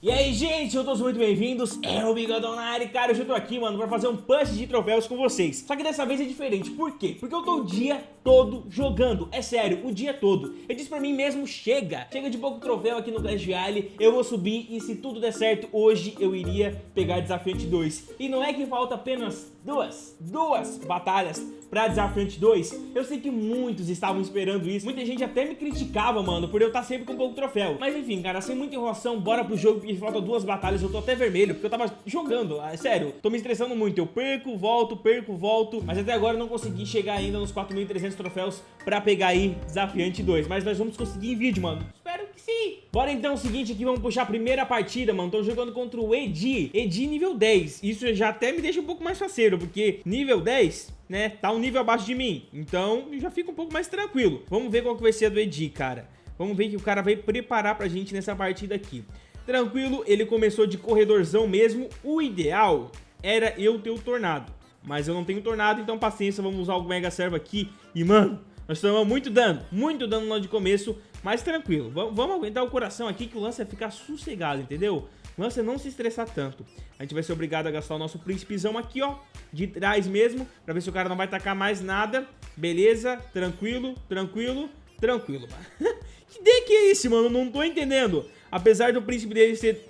E aí, gente, eu todos muito bem-vindos, é o Bigodão na área, cara, hoje eu tô aqui, mano, pra fazer um punch de troféus com vocês. Só que dessa vez é diferente, por quê? Porque eu tô o dia todo jogando, é sério, o dia todo. Eu disse pra mim mesmo, chega, chega de pouco troféu aqui no Clash Royale. Eu vou subir e se tudo der certo, hoje eu iria pegar Desafiante 2 E não é que falta apenas duas, duas batalhas pra Desafiante 2 Eu sei que muitos estavam esperando isso. Muita gente até me criticava, mano, por eu estar sempre com pouco troféu. Mas enfim, cara, sem muita enrolação, bora pro jogo e falta duas batalhas, eu tô até vermelho, porque eu tava jogando, é sério, tô me estressando muito, eu perco, volto, perco, volto, mas até agora eu não consegui chegar ainda nos 4.300 troféus pra pegar aí Desafiante 2, mas nós vamos conseguir em vídeo, mano, espero que sim. Bora então, é o seguinte aqui, vamos puxar a primeira partida, mano, tô jogando contra o Edi, Edi nível 10, isso já até me deixa um pouco mais faceiro, porque nível 10 né, tá um nível abaixo de mim. Então, já fica um pouco mais tranquilo. Vamos ver qual que vai ser a do Edi, cara. Vamos ver que o cara vai preparar pra gente nessa partida aqui. Tranquilo, ele começou de corredorzão mesmo. O ideal era eu ter o Tornado. Mas eu não tenho Tornado, então paciência, vamos usar o Mega Servo aqui. E, mano, nós tomamos muito dano, muito dano lá de começo, mas tranquilo. V vamos aguentar o coração aqui que o lance vai ficar sossegado, entendeu? O lance é não se estressar tanto. A gente vai ser obrigado a gastar o nosso príncipezão aqui, ó, de trás mesmo, pra ver se o cara não vai tacar mais nada. Beleza, tranquilo, tranquilo, tranquilo, mano. que deck é esse, mano? Não tô entendendo. Apesar do príncipe dele ser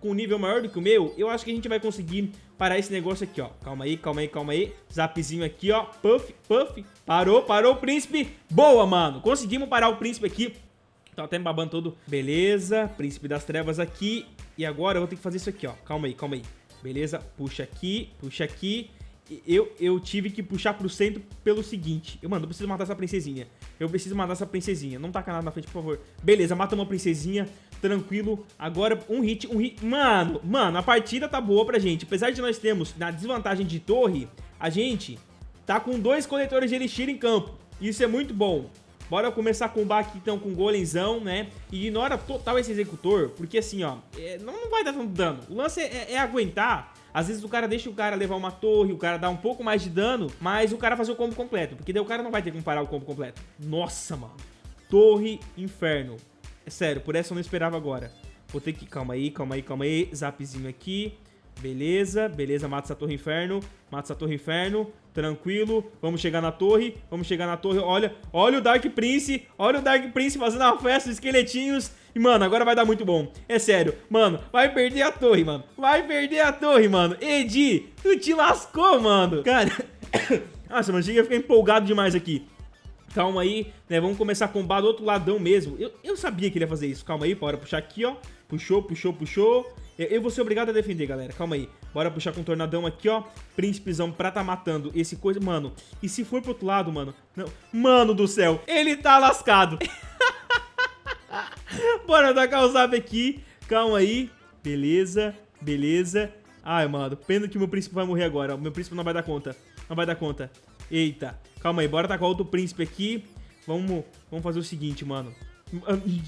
com nível maior do que o meu, eu acho que a gente vai conseguir parar esse negócio aqui, ó. Calma aí, calma aí, calma aí. Zapzinho aqui, ó. Puff, puff. Parou, parou o príncipe. Boa, mano. Conseguimos parar o príncipe aqui. Tá até me babando todo. Beleza. Príncipe das trevas aqui. E agora eu vou ter que fazer isso aqui, ó. Calma aí, calma aí. Beleza. Puxa aqui, puxa aqui eu, eu tive que puxar pro centro pelo seguinte. Eu, mano, eu preciso matar essa princesinha. Eu preciso matar essa princesinha. Não taca nada na frente, por favor. Beleza, mata uma princesinha. Tranquilo. Agora, um hit, um hit. Mano, mano, a partida tá boa pra gente. Apesar de nós termos na desvantagem de torre, a gente tá com dois coletores de elixir em campo. Isso é muito bom. Bora começar combar aqui então com o golemzão, né? E ignora total esse executor, porque assim, ó, é, não, não vai dar tanto dano. O lance é, é aguentar às vezes o cara deixa o cara levar uma torre, o cara dá um pouco mais de dano, mas o cara fazer o combo completo, porque daí o cara não vai ter como parar o combo completo. Nossa, mano. Torre Inferno. É sério, por essa eu não esperava agora. Vou ter que... Calma aí, calma aí, calma aí. Zapzinho aqui. Beleza, beleza, mata essa torre inferno, mata essa torre inferno, tranquilo, vamos chegar na torre, vamos chegar na torre, olha, olha o Dark Prince, olha o Dark Prince fazendo uma festa, esqueletinhos, e mano, agora vai dar muito bom, é sério, mano, vai perder a torre, mano, vai perder a torre, mano, Edi, tu te lascou, mano, cara, nossa, mano, cheguei a ficar empolgado demais aqui, calma aí, né, vamos começar a combar do outro ladão mesmo, eu, eu sabia que ele ia fazer isso, calma aí, bora puxar aqui, ó, puxou, puxou, puxou, eu vou ser obrigado a defender, galera. Calma aí. Bora puxar com o tornadão aqui, ó. Príncipezão pra tá matando esse coisa... Mano, e se for pro outro lado, mano? Não. Mano do céu, ele tá lascado. Bora tacar o zap aqui. Calma aí. Beleza, beleza. Ai, mano, pena que meu príncipe vai morrer agora. O meu príncipe não vai dar conta. Não vai dar conta. Eita. Calma aí, bora tacar outro príncipe aqui. Vamos, vamos fazer o seguinte, mano.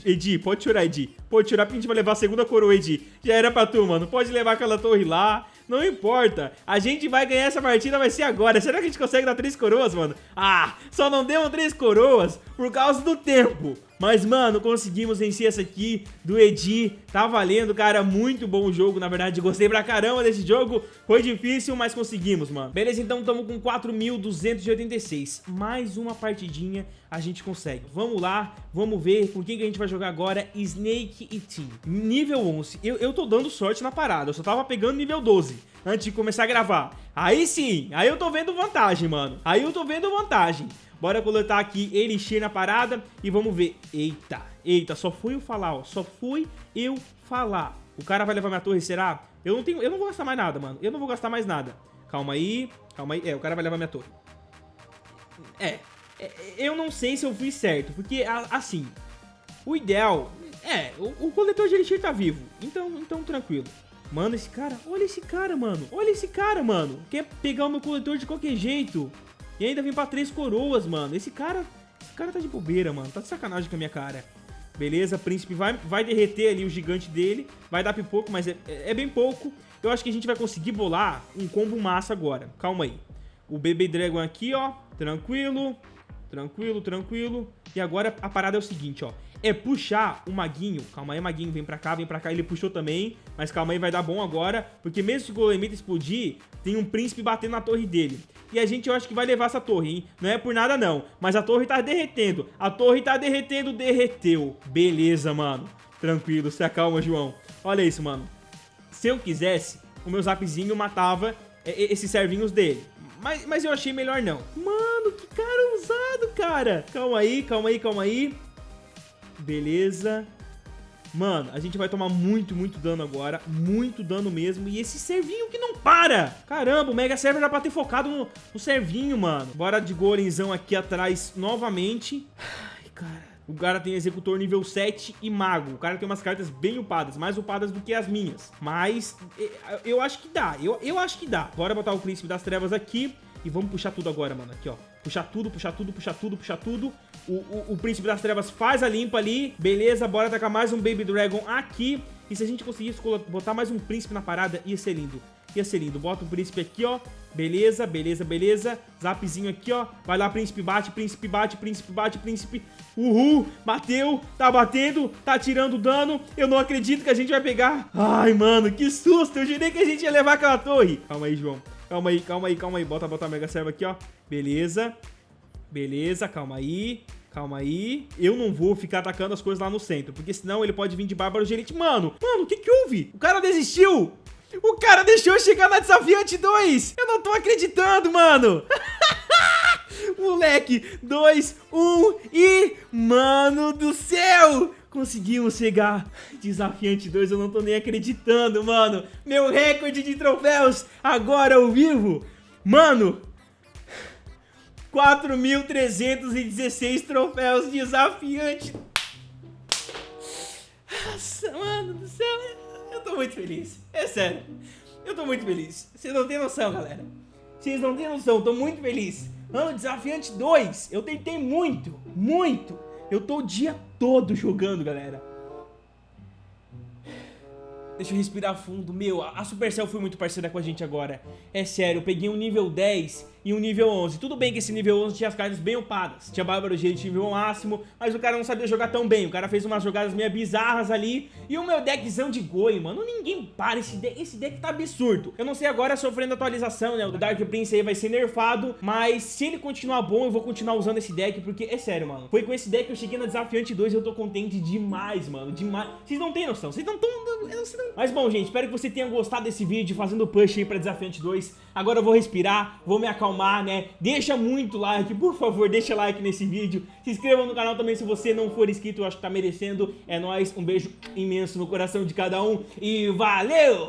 Edi, pode chorar, Edi. Pode chorar porque a gente vai levar a segunda coroa, Edi. Já era pra tu, mano. Pode levar aquela torre lá. Não importa. A gente vai ganhar essa partida, vai ser agora. Será que a gente consegue dar três coroas, mano? Ah, só não deu três coroas por causa do tempo. Mas, mano, conseguimos vencer essa aqui do Edi. Tá valendo, cara. Muito bom o jogo, na verdade. Gostei pra caramba desse jogo. Foi difícil, mas conseguimos, mano. Beleza, então estamos com 4.286. Mais uma partidinha a gente consegue. Vamos lá, vamos ver com quem que a gente vai jogar agora. Snake e Team. Nível 11. Eu, eu tô dando sorte na parada. Eu só tava pegando nível 12 antes de começar a gravar. Aí sim, aí eu tô vendo vantagem, mano. Aí eu tô vendo vantagem. Bora coletar aqui Elixir na parada e vamos ver. Eita, eita, só fui eu falar, ó. Só fui eu falar. O cara vai levar minha torre, será? Eu não tenho, eu não vou gastar mais nada, mano. Eu não vou gastar mais nada. Calma aí, calma aí. É, o cara vai levar minha torre. É, é eu não sei se eu fui certo, porque, assim, o ideal... É, o, o coletor de Elixir tá vivo, então, então tranquilo. Mano, esse cara, olha esse cara, mano. Olha esse cara, mano. Quer pegar o meu coletor de qualquer jeito. E ainda vem pra três coroas, mano. Esse cara... Esse cara tá de bobeira, mano. Tá de sacanagem com a minha cara. Beleza, príncipe vai, vai derreter ali o gigante dele. Vai dar pipoco, mas é, é, é bem pouco. Eu acho que a gente vai conseguir bolar um combo massa agora. Calma aí. O Baby Dragon aqui, ó. Tranquilo. Tranquilo, tranquilo. E agora a parada é o seguinte, ó. É puxar o Maguinho. Calma aí, Maguinho, vem pra cá, vem pra cá. Ele puxou também, mas calma aí, vai dar bom agora. Porque mesmo se o Golemita explodir, tem um príncipe batendo na torre dele. E a gente, eu acho que vai levar essa torre, hein? Não é por nada, não. Mas a torre tá derretendo. A torre tá derretendo, derreteu. Beleza, mano. Tranquilo, se acalma, João. Olha isso, mano. Se eu quisesse, o meu zapzinho matava esses servinhos dele. Mas, mas eu achei melhor não. Mano, que cara ousado, cara. Calma aí, calma aí, calma aí. Beleza. Mano, a gente vai tomar muito, muito dano agora. Muito dano mesmo. E esse servinho que não para. Caramba, o Mega Server era pra ter focado no, no servinho, mano. Bora de golenzão aqui atrás novamente. Ai, cara. O cara tem executor nível 7 e mago. O cara tem umas cartas bem upadas, mais upadas do que as minhas. Mas eu acho que dá, eu, eu acho que dá. Bora botar o Príncipe das Trevas aqui e vamos puxar tudo agora, mano. Aqui, ó. Puxar tudo, puxar tudo, puxar tudo, puxar tudo. O, o, o Príncipe das Trevas faz a limpa ali. Beleza, bora atacar mais um Baby Dragon aqui. E se a gente conseguisse botar mais um Príncipe na parada, ia ser lindo. Ia ser lindo. Bota o príncipe aqui, ó. Beleza, beleza, beleza. Zapzinho aqui, ó. Vai lá, príncipe bate, príncipe bate, príncipe bate, príncipe. Uhul, bateu, tá batendo, tá tirando dano. Eu não acredito que a gente vai pegar. Ai, mano, que susto. Eu jurei que a gente ia levar aquela torre. Calma aí, João. Calma aí, calma aí, calma aí. Bota, bota a Mega Serva aqui, ó. Beleza. Beleza, calma aí. Calma aí. Eu não vou ficar atacando as coisas lá no centro, porque senão ele pode vir de Bárbaro Gerente. Mano, mano, o que que houve? O cara desistiu. O cara deixou eu chegar na Desafiante 2. Eu não tô acreditando, mano. Moleque, 2, 1 e... Mano do céu! Conseguimos chegar. Desafiante 2, eu não tô nem acreditando, mano. Meu recorde de troféus agora ao vivo. Mano, 4.316 troféus desafiante. Nossa, mano do céu. Eu tô muito feliz. É sério. Eu tô muito feliz. Vocês não têm noção, galera. Vocês não têm noção. Tô muito feliz. Ano Desafiante 2. Eu tentei muito. Muito. Eu tô o dia todo jogando, galera. Deixa eu respirar fundo. Meu, a Supercell foi muito parceira com a gente agora. É sério, eu peguei um nível 10 e um nível 11. Tudo bem que esse nível 11 tinha as cartas bem upadas. Tinha Bárbaro Gate nível máximo, mas o cara não sabia jogar tão bem. O cara fez umas jogadas meio bizarras ali. E o meu deckzão de Goi, mano, ninguém para. Esse deck, esse deck tá absurdo. Eu não sei agora sofrendo atualização, né? O Dark Prince aí vai ser nerfado, mas se ele continuar bom, eu vou continuar usando esse deck, porque é sério, mano. Foi com esse deck que eu cheguei na Desafiante 2 e eu tô contente demais, mano, demais. Vocês não têm noção, vocês não estão... Mas bom, gente, espero que você tenha gostado desse vídeo, fazendo push aí pra Desafiante 2. Agora eu vou respirar, vou me acalmar, né? Deixa muito like, por favor, deixa like nesse vídeo. Se inscreva no canal também se você não for inscrito, eu acho que tá merecendo. É nóis, um beijo imenso no coração de cada um e valeu!